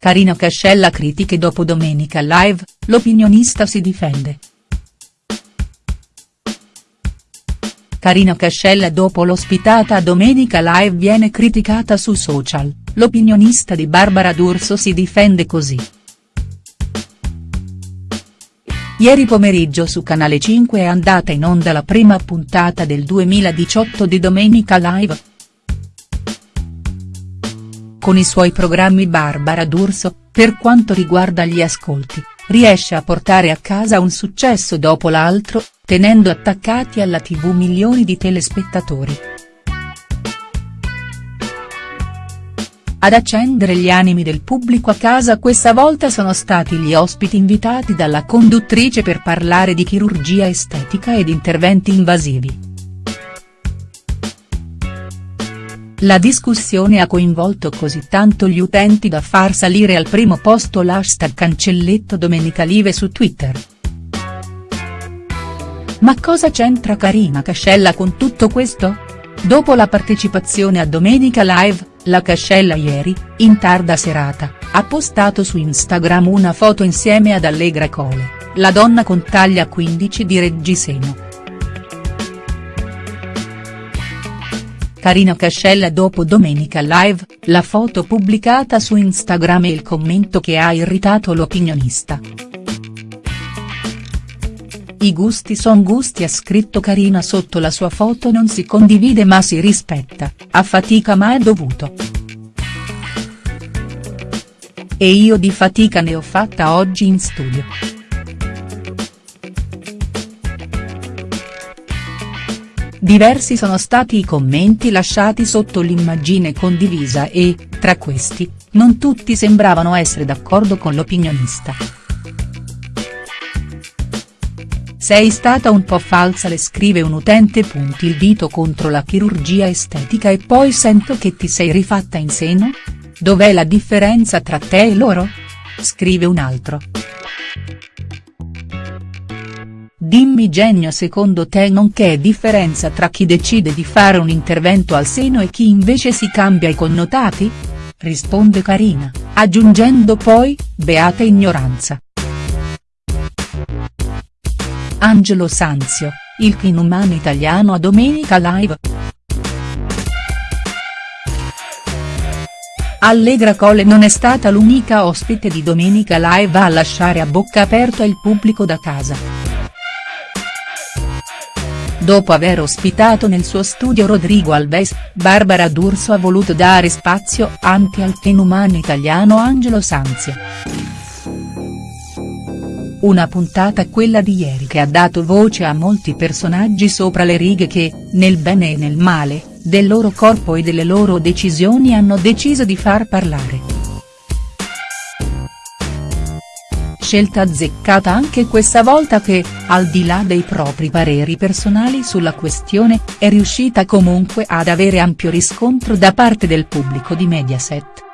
Carina Cascella critiche dopo Domenica Live, l'opinionista si difende. Carina Cascella dopo l'ospitata a Domenica Live viene criticata su social, l'opinionista di Barbara D'Urso si difende così. Ieri pomeriggio su Canale 5 è andata in onda la prima puntata del 2018 di Domenica Live. Con i suoi programmi Barbara D'Urso, per quanto riguarda gli ascolti, riesce a portare a casa un successo dopo l'altro, tenendo attaccati alla tv milioni di telespettatori. Ad accendere gli animi del pubblico a casa questa volta sono stati gli ospiti invitati dalla conduttrice per parlare di chirurgia estetica ed interventi invasivi. La discussione ha coinvolto così tanto gli utenti da far salire al primo posto l'hashtag cancelletto Domenica Live su Twitter. Ma cosa c'entra Carina Cascella con tutto questo? Dopo la partecipazione a Domenica Live, la Cascella ieri, in tarda serata, ha postato su Instagram una foto insieme ad Allegra Cole, la donna con taglia 15 di Reggiseno. Carina Cascella dopo Domenica Live, la foto pubblicata su Instagram e il commento che ha irritato l'opinionista. I gusti son gusti ha scritto Carina sotto la sua foto non si condivide ma si rispetta, a fatica ma è dovuto. E io di fatica ne ho fatta oggi in studio. Diversi sono stati i commenti lasciati sotto l'immagine condivisa e, tra questi, non tutti sembravano essere d'accordo con l'opinionista. Sei stata un po' falsa le scrive un utente. Punti il dito contro la chirurgia estetica e poi sento che ti sei rifatta in seno? Dov'è la differenza tra te e loro? Scrive un altro. Dimmi genio secondo te non c'è differenza tra chi decide di fare un intervento al seno e chi invece si cambia i connotati? Risponde Carina, aggiungendo poi, beata ignoranza. Angelo Sanzio, il inumano italiano a Domenica Live. Allegra Cole non è stata l'unica ospite di Domenica Live a lasciare a bocca aperta il pubblico da casa. Dopo aver ospitato nel suo studio Rodrigo Alves, Barbara D'Urso ha voluto dare spazio anche al fenumano italiano Angelo Sanzio. Una puntata quella di ieri che ha dato voce a molti personaggi sopra le righe che, nel bene e nel male, del loro corpo e delle loro decisioni hanno deciso di far parlare. Scelta azzeccata anche questa volta che, al di là dei propri pareri personali sulla questione, è riuscita comunque ad avere ampio riscontro da parte del pubblico di Mediaset.